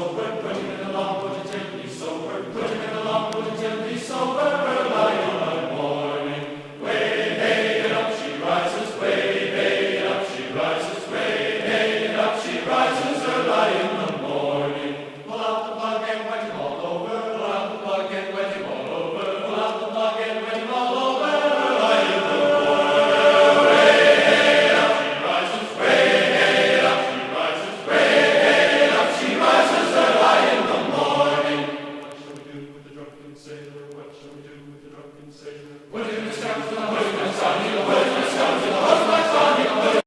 Lord, break. Savior.